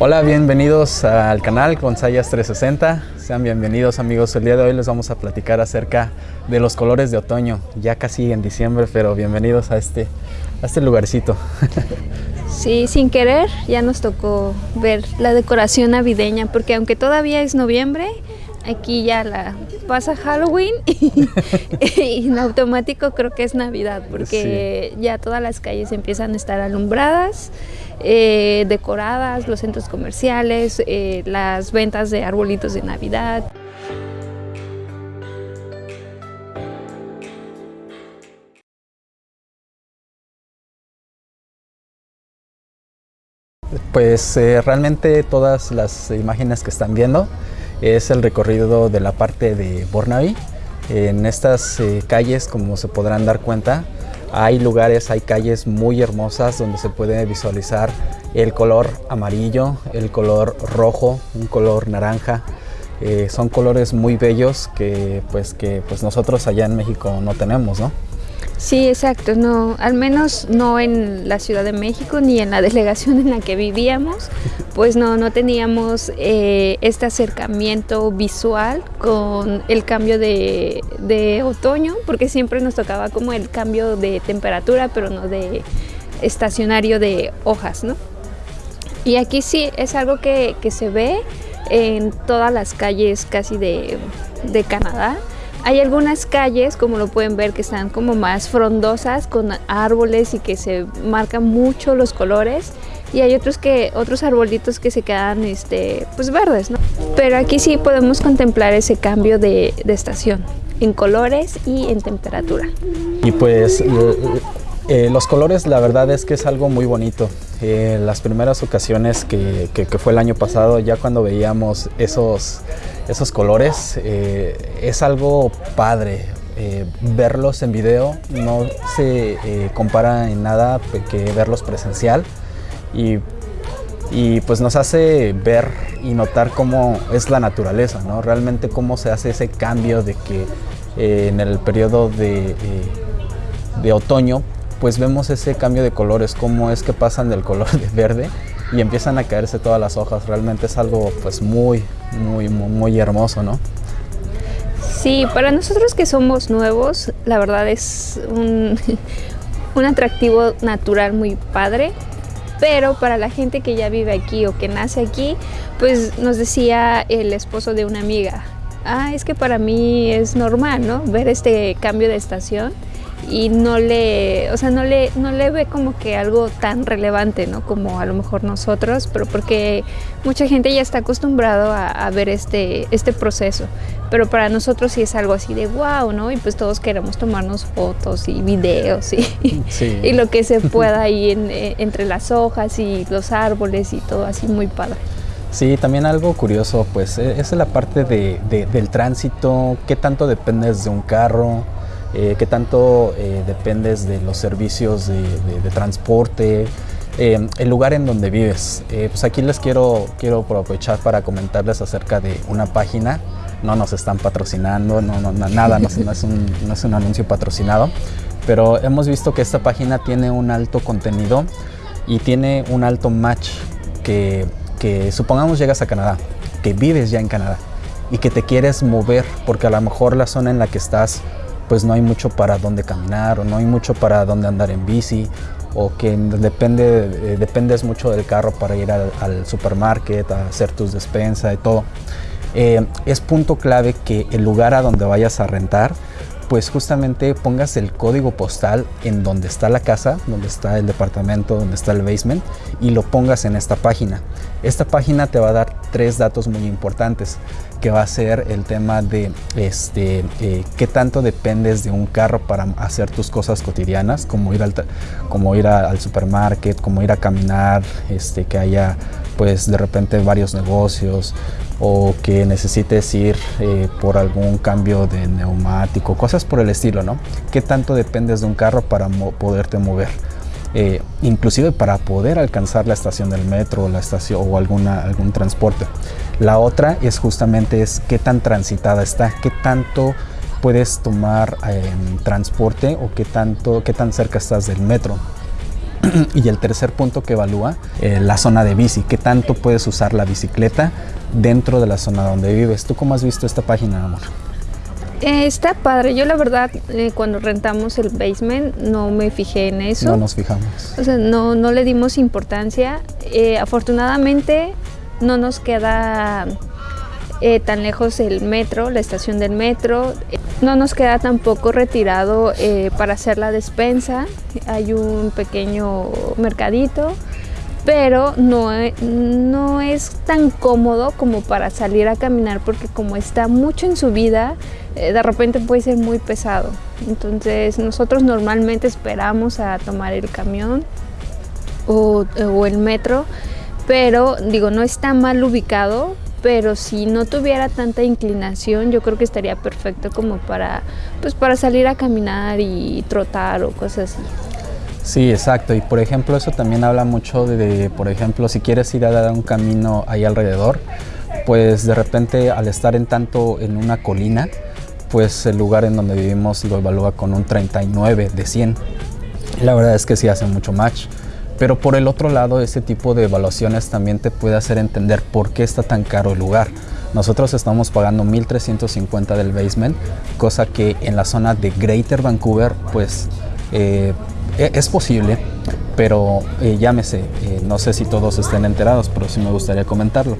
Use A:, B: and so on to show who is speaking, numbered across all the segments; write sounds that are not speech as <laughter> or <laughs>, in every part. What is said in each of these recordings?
A: Hola, bienvenidos al canal Sayas 360. Sean bienvenidos amigos. El día de hoy les vamos a platicar acerca de los colores de otoño. Ya casi en diciembre, pero bienvenidos a este, a este lugarcito. <laughs>
B: Sí, sin querer ya nos tocó ver la decoración navideña, porque aunque todavía es noviembre, aquí ya la pasa Halloween <laughs> y, en automático creo que es Navidad, porque ya todas las calles empiezan a estar alumbradas. Eh, decoradas, los centros comerciales, eh, las ventas de arbolitos de Navidad.
A: Pues eh, realmente todas las imágenes que están viendo es el recorrido de la parte de Bornaby. En estas calles, como se podrán dar cuenta, hay lugares, hay calles muy hermosas donde se puede visualizar el color amarillo, el color rojo, un color naranja. Eh, son colores muy bellos que pues, que pues nosotros allá en México no tenemos, ¿no?
B: Sí, exacto, no, al menos no en la Ciudad de México ni en la <laughs> delegación en la que vivíamos, pues no, no teníamos eh, este acercamiento visual con el cambio de, de, otoño, porque siempre nos tocaba como el cambio de temperatura, pero no de estacionario de hojas, ¿no? Y aquí sí es algo que, que se ve en todas las calles casi de, de Canadá, hay algunas calles, como lo pueden ver, que están como más frondosas con árboles y que se marcan mucho los colores y hay otros que otros arbolitos que se quedan este pues verdes, ¿no? Pero aquí sí podemos contemplar ese cambio de, de estación en colores y en temperatura.
A: Y pues eh, los colores la verdad es que es algo muy bonito. Eh, las primeras ocasiones que, fue el año pasado, ya cuando veíamos esos, esos colores, eh, es algo padre. verlos en video no se compara en nada que verlos presencial y, y, pues nos hace ver y notar cómo es la naturaleza, ¿no? realmente cómo se hace ese cambio de que en el periodo de, de otoño pues vemos ese cambio de colores, cómo es que pasan del color de verde y empiezan a caerse todas las hojas. Realmente es algo pues muy, muy, muy, hermoso, ¿no?
B: Sí, para nosotros que somos nuevos, la verdad es un, <laughs> un atractivo natural muy padre, pero para la gente que ya vive aquí o que nace aquí, pues nos decía el esposo de una amiga, ah, es que para mí es normal, ¿no? Ver este cambio de estación y no le, o sea, no le, no le ve como que algo tan relevante, ¿no? Como a lo mejor nosotros, pero porque mucha gente ya está acostumbrado a, ver este, este proceso. Pero para nosotros sí es algo así de wow, ¿no? Y pues todos queremos tomarnos fotos y videos y, <laughs> y lo que se pueda ahí eh, entre las hojas y los árboles y todo así muy padre.
A: Sí, también algo curioso, pues e, es la parte de, del tránsito, qué tanto dependes de un carro, eh, qué tanto eh, dependes de los servicios de, transporte, eh, el lugar en donde vives. pues aquí les quiero, quiero aprovechar para comentarles acerca de una página. No nos están patrocinando, no, no nada, no, es un, no es un anuncio patrocinado, pero hemos visto que esta página tiene un alto contenido y tiene un alto match que, que supongamos llegas a Canadá, que vives ya en Canadá y que te quieres mover porque a lo mejor la zona en la que estás pues no hay mucho para dónde caminar o no hay mucho para dónde andar en bici o que depende, eh, dependes mucho del carro para ir al, al supermarket, a hacer tus despensas y todo. Eh, es punto clave que el lugar a donde vayas a rentar pues justamente pongas el código postal en donde está la casa, donde está el departamento, donde está el basement y lo pongas en esta página. Esta página te va a dar tres datos muy importantes que va a ser el tema de este, eh, qué tanto dependes de un carro para hacer tus cosas cotidianas, como ir al, como ir al supermarket, como ir a caminar, este, que haya pues de repente varios negocios o que necesites ir eh, por algún cambio de neumático, cosas por el estilo, ¿no? ¿Qué tanto dependes de un carro para poderte mover? Eh, inclusive para poder alcanzar la estación del metro o la estación o alguna, algún transporte. La otra es justamente es qué tan transitada está, qué tanto puedes tomar em, transporte o qué tanto, qué tan cerca estás del metro. <clears throat> y el tercer punto que evalúa, eh, la zona de bici, qué tanto puedes usar la bicicleta dentro de la zona donde vives. ¿Tú cómo has visto esta página, amor?
B: Eh, está padre. Yo la verdad, eh, cuando rentamos el basement, no me fijé en eso.
A: No nos fijamos.
B: O sea, no, no le dimos importancia. afortunadamente, no nos queda tan lejos el metro, la estación del metro. No nos queda tampoco retirado eh, para hacer la despensa. Hay un pequeño mercadito, pero no, e, no es tan cómodo como para salir a caminar porque como está mucho en subida, eh, de repente puede ser muy pesado. Entonces nosotros normalmente esperamos a tomar el camión o, o el metro, pero digo, no está mal ubicado, pero si no tuviera tanta inclinación yo creo que estaría perfecto como para pues para salir a caminar y trotar o cosas así.
A: Sí, exacto. Y por ejemplo, eso también habla mucho de, por ejemplo, si quieres ir a dar un camino ahí alrededor, pues de repente al estar en tanto en una colina, pues el lugar en donde vivimos lo evalúa con un 39 de 100. La verdad es que sí hace mucho match. Pero por el otro lado, ese tipo de evaluaciones también te puede hacer entender por qué está tan caro el lugar. Nosotros estamos pagando 1.350 del basement, cosa que en la zona de Greater Vancouver, pues eh, e, es posible, pero eh, llámese, eh, no sé si todos estén enterados, pero sí me gustaría comentarlo,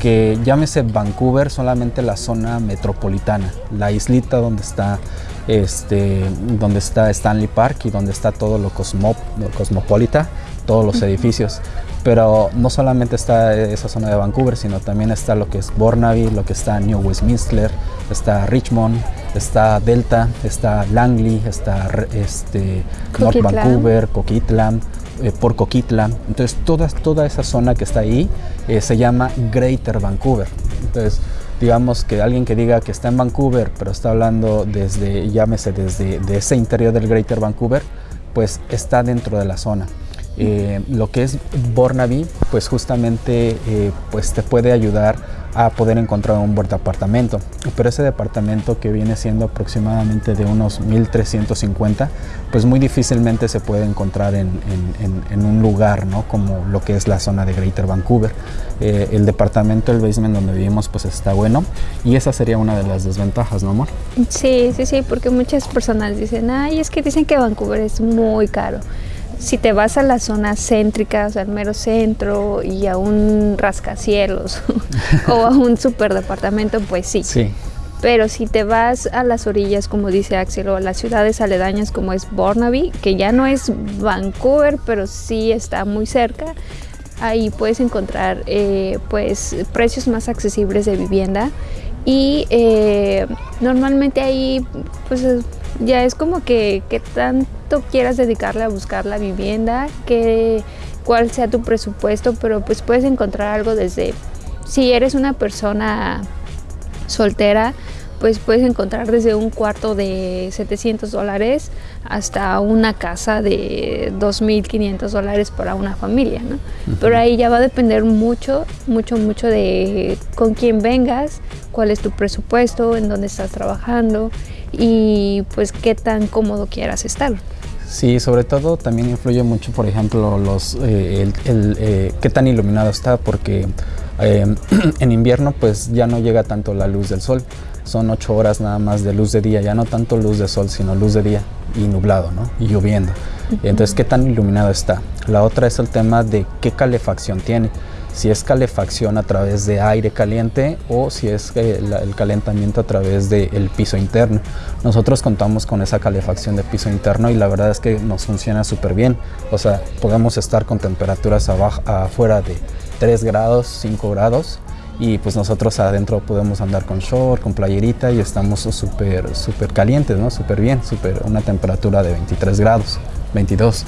A: que llámese Vancouver solamente la zona metropolitana, la islita donde está este, donde está Stanley Park y donde está todo lo, cosmo, lo cosmopolita, todos los edificios. Pero no solamente está esa zona de Vancouver, sino también está lo que es Burnaby, lo que está New Westminster, está Richmond, está Delta, está Langley, está este, North Vancouver, Coquitlam, eh, por Coquitlam. Entonces toda, toda esa zona que está ahí eh, se llama Greater Vancouver. Entonces digamos que alguien que diga que está en Vancouver, pero está hablando desde, llámese, desde de ese interior del Greater Vancouver, pues está dentro de la zona. Eh, lo que es Burnaby, pues justamente eh, pues te puede ayudar a poder encontrar un buen departamento. Pero ese departamento que viene siendo aproximadamente de unos 1350, pues muy difícilmente se puede encontrar en, un lugar, ¿no? Como lo que es la zona de Greater Vancouver. Eh, el departamento, el basement donde vivimos, pues está bueno. Y esa sería una de las desventajas, ¿no, amor?
B: Sí, sí, sí, porque muchas personas dicen, ay, es que dicen que Vancouver es muy caro si te vas a las zonas céntricas, al mero centro y a un rascacielos <laughs> o a un superdepartamento, pues sí.
A: Sí.
B: Pero si te vas a las orillas, como dice Axel, o a las ciudades aledañas como es Burnaby, que ya no es Vancouver, pero sí está muy cerca, ahí puedes encontrar eh, pues precios más accesibles de vivienda y eh, normalmente ahí pues ya es como que, que quieras dedicarle a buscar la vivienda, que cuál sea tu presupuesto, pero pues puedes encontrar algo desde, si eres una persona soltera, pues puedes encontrar desde un cuarto de 700 dólares hasta una casa de 2.500 dólares para una familia, ¿no? Pero ahí ya va a depender mucho, mucho, mucho de con quién vengas, cuál es tu presupuesto, en dónde estás trabajando y pues qué tan cómodo quieras estar.
A: Sí, sobre todo también influye mucho, por ejemplo, los, eh, el, eh, qué tan iluminado está, porque eh, <clears throat> en invierno pues ya no llega tanto la luz del sol, son ocho horas nada más de luz de día, ya no tanto luz de sol, sino luz de día y nublado, ¿no? Y lloviendo. Entonces, ¿qué tan iluminado está? La otra es el tema de qué calefacción tiene si es calefacción a través de aire caliente o si es eh, el calentamiento a través del piso interno. Nosotros contamos con esa calefacción de piso interno y la verdad es que nos funciona súper bien. O sea, podemos estar con temperaturas abajo, afuera de 3 grados, 5 grados y pues nosotros adentro podemos andar con short, con playerita y estamos súper súper calientes, ¿no? Súper bien, súper una temperatura de 23 grados, 22.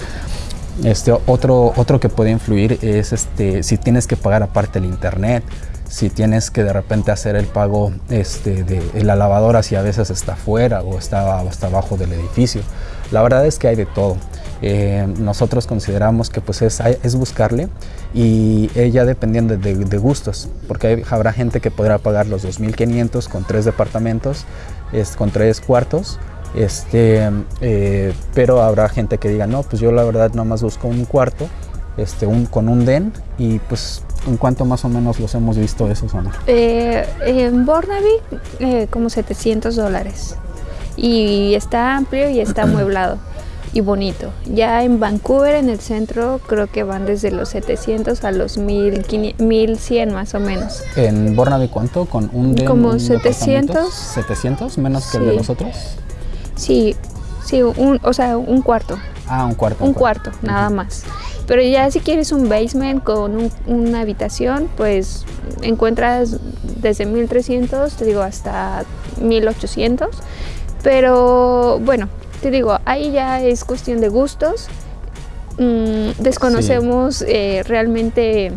A: Este, otro, otro que puede influir es este, si tienes que pagar aparte el internet, si tienes que de repente hacer el pago este, de la lavadora si a veces está fuera o está hasta abajo del edificio. La verdad es que hay de todo. Eh, nosotros consideramos que pues es, es buscarle y ella dependiendo de, de, gustos, porque habrá gente que podrá pagar los 2.500 con tres departamentos, es, con tres cuartos, Este, eh, pero habrá gente que diga, no, pues yo la verdad nomás busco un cuarto este, un, con un den y pues ¿en cuánto más o menos los hemos visto esos, Ana?
B: Eh, en Bornaby eh, como 700 dólares y está amplio y está <clears throat> amueblado y bonito. Ya en Vancouver, en el centro, creo que van desde los 700 a los 1100 más o menos.
A: ¿En Bornaby cuánto? ¿Con un den,
B: Como
A: un
B: 700.
A: ¿700? ¿Menos que el de
B: Sí.
A: los otros?
B: Sí, sí, un, o sea, un cuarto.
A: Ah, un cuarto.
B: Un cuarto, nada más. Pero ya si quieres un basement con un- una habitación, pues encuentras desde 1300, te digo, hasta 1800. Pero bueno, te digo, ahí ya es cuestión de gustos. Mm, desconocemos eh, realmente...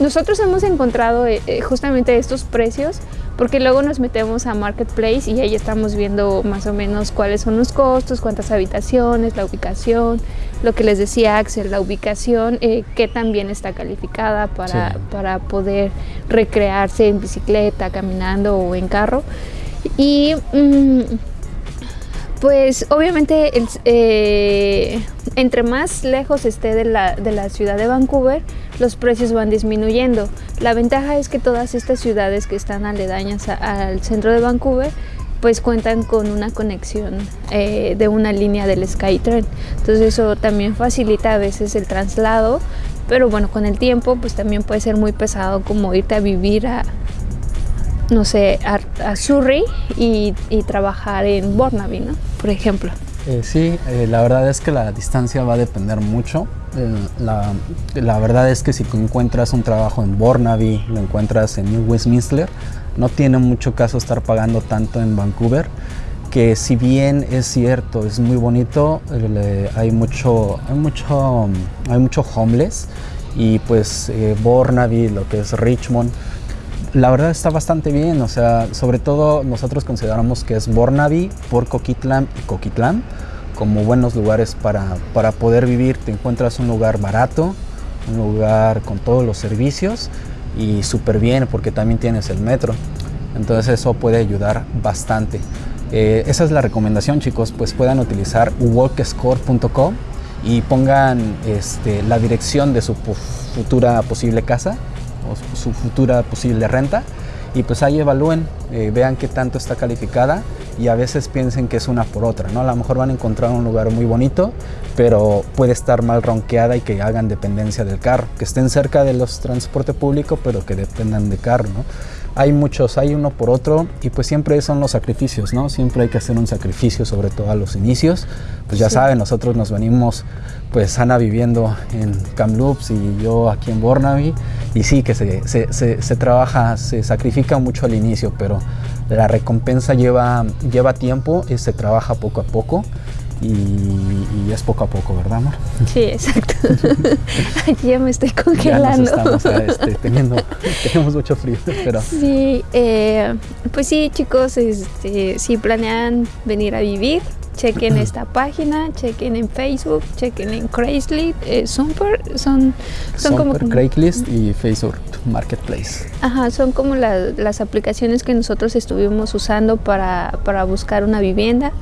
B: Nosotros hemos encontrado eh, eh, justamente estos precios porque luego nos metemos a Marketplace y ahí estamos viendo más o menos cuáles son los costos, cuántas habitaciones, la ubicación, lo que les decía Axel, la ubicación, eh, qué tan bien está calificada para,
A: Sí.
B: para poder recrearse en bicicleta, caminando o en carro. Y mm, pues obviamente eh, entre más lejos esté de la, de la ciudad de Vancouver, los precios van disminuyendo. La ventaja es que todas estas ciudades que están aledañas al centro de Vancouver, pues cuentan con una conexión eh, de una línea del SkyTrain. Entonces eso también facilita a veces el traslado, pero bueno, con el tiempo pues también puede ser muy pesado como irte a vivir a, no sé, a, a Surrey y, trabajar en Burnaby, ¿no? Por ejemplo.
A: Eh, sí, eh, la verdad es que la distancia va a depender mucho. Eh, la, verdad es que si encuentras un trabajo en Burnaby, lo encuentras en Westminster, no tiene mucho caso estar pagando tanto en Vancouver, que si bien es cierto, es muy bonito, hay mucho, hay mucho, hay mucho homeless y pues Burnaby, lo que es Richmond, la verdad está bastante bien, o sea, sobre todo nosotros consideramos que es Burnaby, por Coquitlam y Coquitlam como buenos lugares para, para poder vivir. Te encuentras un lugar barato, un lugar con todos los servicios y súper bien porque también tienes el metro. Entonces eso puede ayudar bastante. Eh, esa es la recomendación chicos, pues puedan utilizar walkscore.com y pongan este, la dirección de su futura posible casa o su futura posible renta y pues ahí evalúen, eh, vean qué tanto está calificada y a veces piensen que es una por otra, ¿no? A lo mejor van a encontrar un lugar muy bonito, pero puede estar mal ronqueada y que hagan dependencia del carro, que estén cerca de los transporte público, pero que dependan de carro, ¿no? Hay muchos, hay uno por otro y pues siempre son los sacrificios, ¿no? Siempre hay que hacer un sacrificio, sobre todo a los inicios. Pues ya
B: Sí.
A: saben, nosotros nos venimos, pues Ana viviendo en Kamloops y yo aquí en Burnaby. Y sí, que se, se, se- se trabaja, se sacrifica mucho al inicio, pero la recompensa lleva, lleva tiempo y se trabaja poco a poco. Y, y es poco a poco, ¿verdad, amor?
B: Sí, exacto. <laughs> Aquí ya me estoy
A: Ya nos
B: congelando.
A: estamos este, <laughs> teniendo, tenemos mucho frío, pero
B: Sí, eh, pues sí, chicos, este, si planean venir a vivir, chequen <clears throat> esta página, chequen en Facebook, chequen en Craigslist, eh, Super, son, son como,
A: Craigslist y Facebook Marketplace.
B: ajá, son como la- las aplicaciones que nosotros estuvimos usando para, para buscar una vivienda.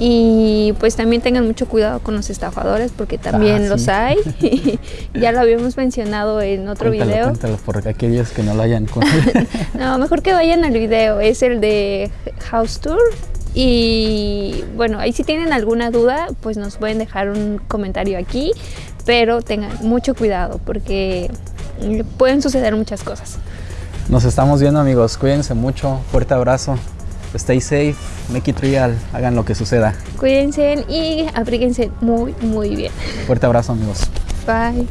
B: Y pues también tengan mucho cuidado con los estafadores porque también
A: Ah,
B: los
A: sí.
B: hay. <laughs> <laughs> ya lo habíamos mencionado en otro
A: Cuéntalo,
B: video.
A: cuéntalo, por aquellos que no lo hayan <laughs>
B: No, mejor que vayan al video, es el de House Tour. Y bueno, ahí si tienen alguna duda, pues nos pueden dejar un comentario aquí, pero tengan mucho cuidado porque pueden suceder muchas cosas.
A: Nos estamos viendo amigos, cuídense mucho, fuerte abrazo, stay safe, make it real, hagan lo que suceda.
B: Cuídense y abríguense muy, muy bien.
A: Fuerte abrazo amigos.
B: Bye.